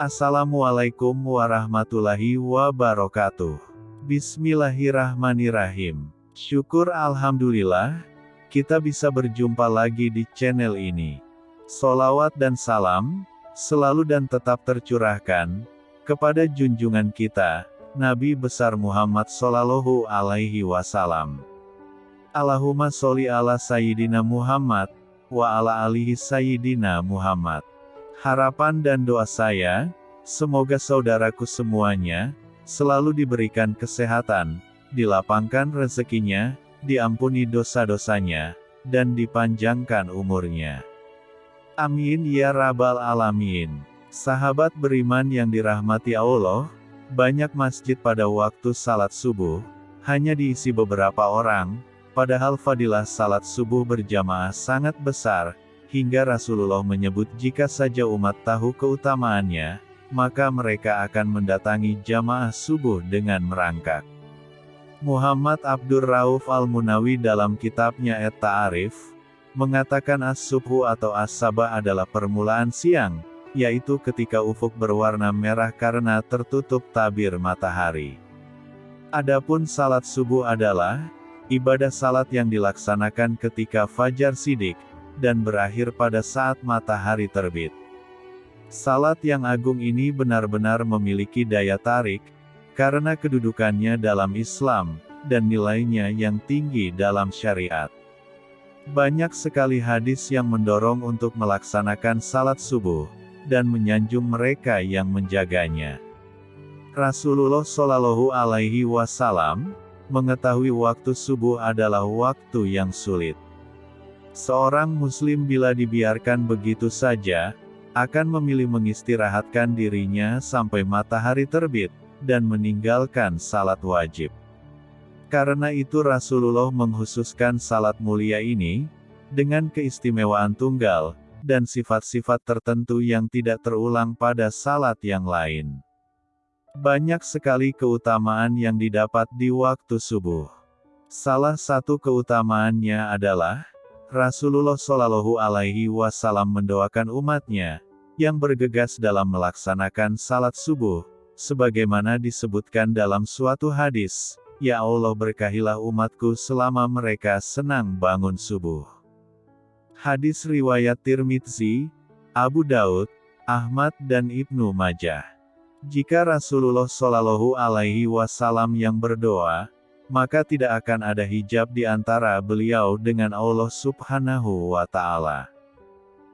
Assalamualaikum warahmatullahi wabarakatuh. Bismillahirrahmanirrahim. Syukur Alhamdulillah, kita bisa berjumpa lagi di channel ini. Solawat dan salam, selalu dan tetap tercurahkan, kepada junjungan kita, Nabi besar Muhammad Sallallahu Alaihi Wasallam. Allahumma sholli ala Sayyidina Muhammad, wa ala alihi Sayyidina Muhammad. Harapan dan doa saya, semoga saudaraku semuanya, selalu diberikan kesehatan, dilapangkan rezekinya, diampuni dosa-dosanya, dan dipanjangkan umurnya. Amin ya Rabbal 'Alamin. Sahabat beriman yang dirahmati Allah, banyak masjid pada waktu salat subuh, hanya diisi beberapa orang, padahal fadilah salat subuh berjamaah sangat besar, hingga Rasulullah menyebut jika saja umat tahu keutamaannya, maka mereka akan mendatangi jamaah subuh dengan merangkak. Muhammad Abdur Rauf Al-Munawi dalam kitabnya Et Ta'arif, mengatakan as-subhu atau as-sabah adalah permulaan siang, yaitu ketika ufuk berwarna merah karena tertutup tabir matahari. Adapun salat subuh adalah, ibadah salat yang dilaksanakan ketika fajar sidik, dan berakhir pada saat matahari terbit. Salat yang agung ini benar-benar memiliki daya tarik, karena kedudukannya dalam Islam, dan nilainya yang tinggi dalam syariat. Banyak sekali hadis yang mendorong untuk melaksanakan salat subuh, dan menyanjung mereka yang menjaganya. Rasulullah Shallallahu Alaihi Wasallam mengetahui waktu subuh adalah waktu yang sulit. Seorang muslim bila dibiarkan begitu saja, akan memilih mengistirahatkan dirinya sampai matahari terbit, dan meninggalkan salat wajib. Karena itu Rasulullah menghususkan salat mulia ini, dengan keistimewaan tunggal, dan sifat-sifat tertentu yang tidak terulang pada salat yang lain. Banyak sekali keutamaan yang didapat di waktu subuh. Salah satu keutamaannya adalah, Rasulullah Shallallahu Alaihi Wasallam mendoakan umatnya, yang bergegas dalam melaksanakan salat subuh, sebagaimana disebutkan dalam suatu hadis, Ya Allah berkahilah umatku selama mereka senang bangun subuh. Hadis riwayat Tirmidzi, Abu Daud, Ahmad dan Ibnu Majah. Jika Rasulullah Shallallahu Alaihi Wasallam yang berdoa, maka tidak akan ada hijab di antara beliau dengan Allah Subhanahu wa Ta'ala.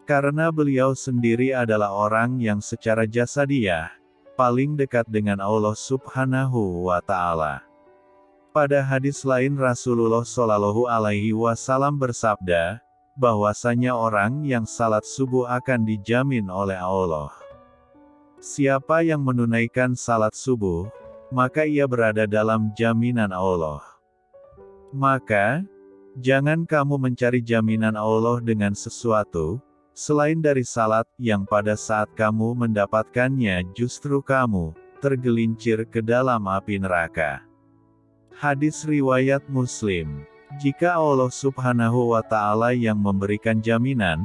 Karena beliau sendiri adalah orang yang secara jasadiah paling dekat dengan Allah Subhanahu wa Ta'ala. Pada hadis lain Rasulullah Shallallahu Alaihi Wasallam bersabda, bahwasanya orang yang salat subuh akan dijamin oleh Allah. Siapa yang menunaikan salat subuh, maka ia berada dalam jaminan Allah. Maka, jangan kamu mencari jaminan Allah dengan sesuatu, selain dari salat, yang pada saat kamu mendapatkannya justru kamu, tergelincir ke dalam api neraka. Hadis Riwayat Muslim Jika Allah subhanahu wa ta'ala yang memberikan jaminan,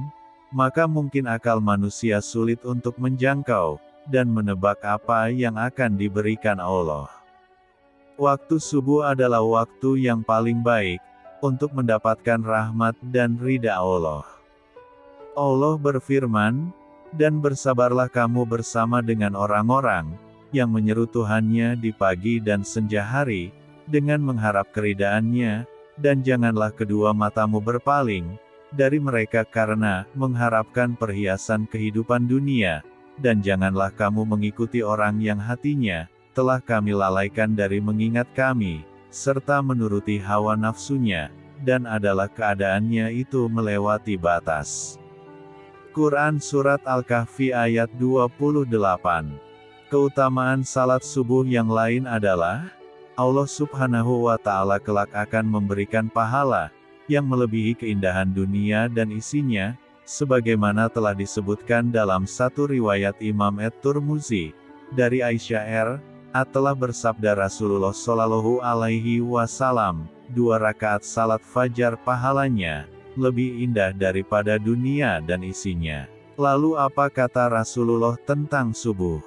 maka mungkin akal manusia sulit untuk menjangkau, dan menebak apa yang akan diberikan Allah. Waktu subuh adalah waktu yang paling baik untuk mendapatkan rahmat dan ridha Allah. Allah berfirman, dan bersabarlah kamu bersama dengan orang-orang yang menyeru Tuhannya di pagi dan senja hari, dengan mengharap keridaannya, dan janganlah kedua matamu berpaling dari mereka karena mengharapkan perhiasan kehidupan dunia, dan janganlah kamu mengikuti orang yang hatinya, telah kami lalaikan dari mengingat kami, serta menuruti hawa nafsunya, dan adalah keadaannya itu melewati batas. Quran Surat Al-Kahfi ayat 28 Keutamaan salat subuh yang lain adalah, Allah subhanahu wa ta'ala kelak akan memberikan pahala, yang melebihi keindahan dunia dan isinya, sebagaimana telah disebutkan dalam satu riwayat Imam Et-Turmuzi, dari Aisyah R. A telah bersabda Rasulullah Shallallahu Alaihi Wasallam, dua rakaat salat fajar pahalanya lebih indah daripada dunia dan isinya. Lalu apa kata Rasulullah tentang subuh?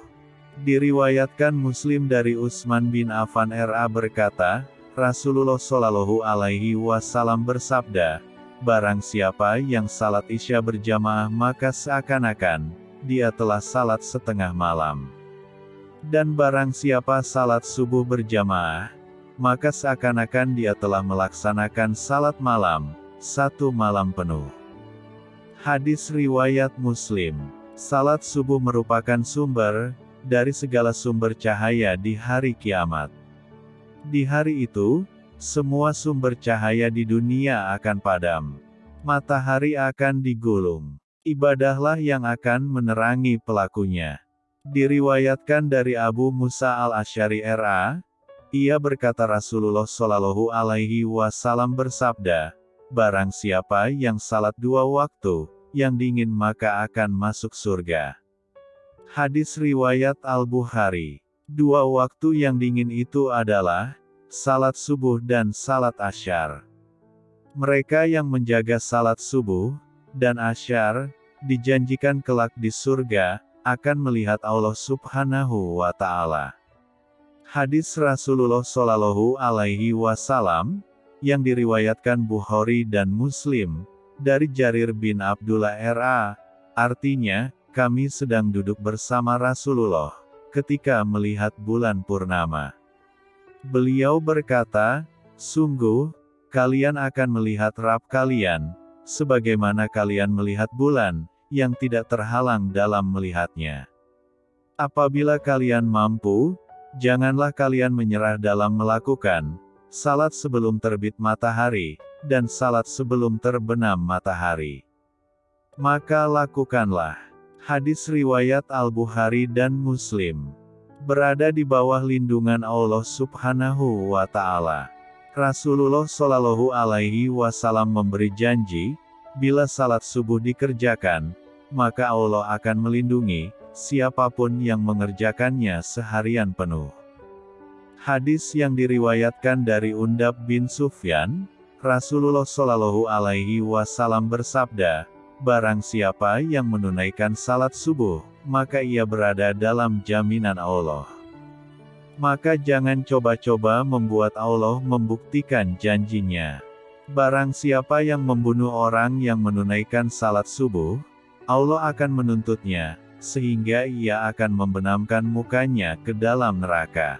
Diriwayatkan Muslim dari Utsman bin Affan RA berkata, Rasulullah Shallallahu Alaihi Wasallam bersabda, Barang siapa yang salat isya berjamaah maka seakan-akan, dia telah salat setengah malam. Dan barang siapa salat subuh berjamaah, maka seakan-akan dia telah melaksanakan salat malam, satu malam penuh. Hadis Riwayat Muslim Salat subuh merupakan sumber, dari segala sumber cahaya di hari kiamat. Di hari itu, semua sumber cahaya di dunia akan padam. Matahari akan digulung. Ibadahlah yang akan menerangi pelakunya. Diriwayatkan dari Abu Musa al-Asyari RA, ia berkata Rasulullah Shallallahu Alaihi Wasallam bersabda, Barang siapa yang salat dua waktu, yang dingin maka akan masuk surga. Hadis Riwayat Al-Bukhari Dua waktu yang dingin itu adalah, salat subuh dan salat asyar. Mereka yang menjaga salat subuh, dan asyar, dijanjikan kelak di surga, akan melihat Allah subhanahu wa ta'ala. Hadis Rasulullah Shallallahu Alaihi Wasallam yang diriwayatkan Bukhari dan Muslim dari Jarir bin Abdullah RA, artinya kami sedang duduk bersama Rasulullah ketika melihat bulan purnama. Beliau berkata, Sungguh, kalian akan melihat Rab kalian, sebagaimana kalian melihat bulan, yang tidak terhalang dalam melihatnya. Apabila kalian mampu, janganlah kalian menyerah dalam melakukan salat sebelum terbit matahari, dan salat sebelum terbenam matahari. Maka lakukanlah. Hadis riwayat Al-Bukhari dan Muslim. Berada di bawah lindungan Allah Subhanahu wa taala. Rasulullah Shallallahu alaihi wasallam memberi janji, bila salat subuh dikerjakan, maka Allah akan melindungi siapa pun yang mengerjakannya seharian penuh. Hadis yang diriwayatkan dari Undab bin Sufyan, Rasulullah Shallallahu alaihi wasallam bersabda, Barang siapa yang menunaikan salat subuh, maka ia berada dalam jaminan Allah. Maka jangan coba-coba membuat Allah membuktikan janjinya. Barang siapa yang membunuh orang yang menunaikan salat subuh, Allah akan menuntutnya, sehingga ia akan membenamkan mukanya ke dalam neraka.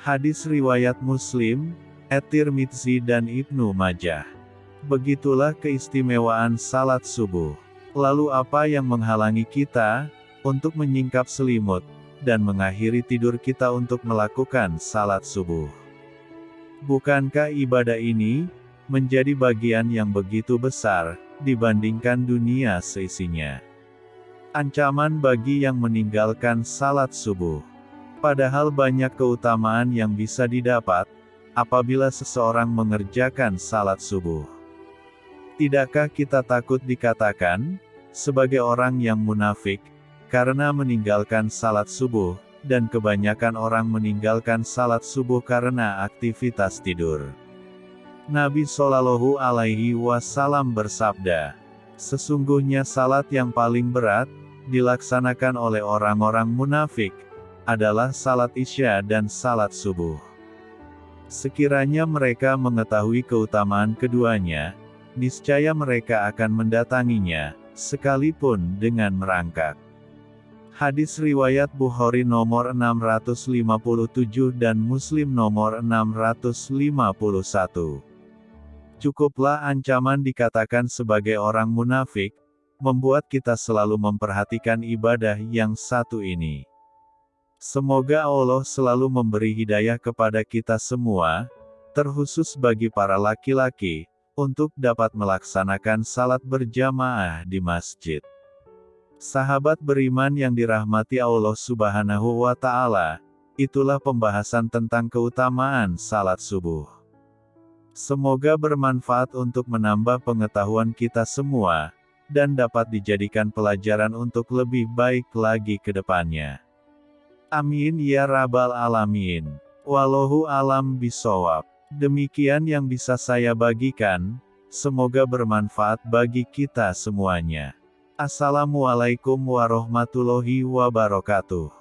Hadis Riwayat Muslim, At-Tirmidzi dan Ibnu Majah Begitulah keistimewaan salat subuh. Lalu apa yang menghalangi kita, untuk menyingkap selimut, dan mengakhiri tidur kita untuk melakukan salat subuh? Bukankah ibadah ini, menjadi bagian yang begitu besar, dibandingkan dunia seisinya? Ancaman bagi yang meninggalkan salat subuh. Padahal banyak keutamaan yang bisa didapat, apabila seseorang mengerjakan salat subuh. Tidakkah kita takut dikatakan, sebagai orang yang munafik, karena meninggalkan salat subuh, dan kebanyakan orang meninggalkan salat subuh karena aktivitas tidur. Nabi Shallallahu Alaihi Wasallam bersabda, sesungguhnya salat yang paling berat, dilaksanakan oleh orang-orang munafik, adalah salat isya dan salat subuh. Sekiranya mereka mengetahui keutamaan keduanya, niscaya mereka akan mendatanginya, sekalipun dengan merangkak. Hadis Riwayat Bukhari nomor 657 dan Muslim nomor 651. Cukuplah ancaman dikatakan sebagai orang munafik, membuat kita selalu memperhatikan ibadah yang satu ini. Semoga Allah selalu memberi hidayah kepada kita semua, terkhusus bagi para laki-laki, untuk dapat melaksanakan salat berjamaah di masjid. Sahabat beriman yang dirahmati Allah Subhanahu wa Ta'ala, itulah pembahasan tentang keutamaan salat subuh. Semoga bermanfaat untuk menambah pengetahuan kita semua, dan dapat dijadikan pelajaran untuk lebih baik lagi ke depannya. Amin ya Rabbal 'Alamin. Wallahu alam bisawab. Demikian yang bisa saya bagikan, semoga bermanfaat bagi kita semuanya. Assalamualaikum warahmatullahi wabarakatuh.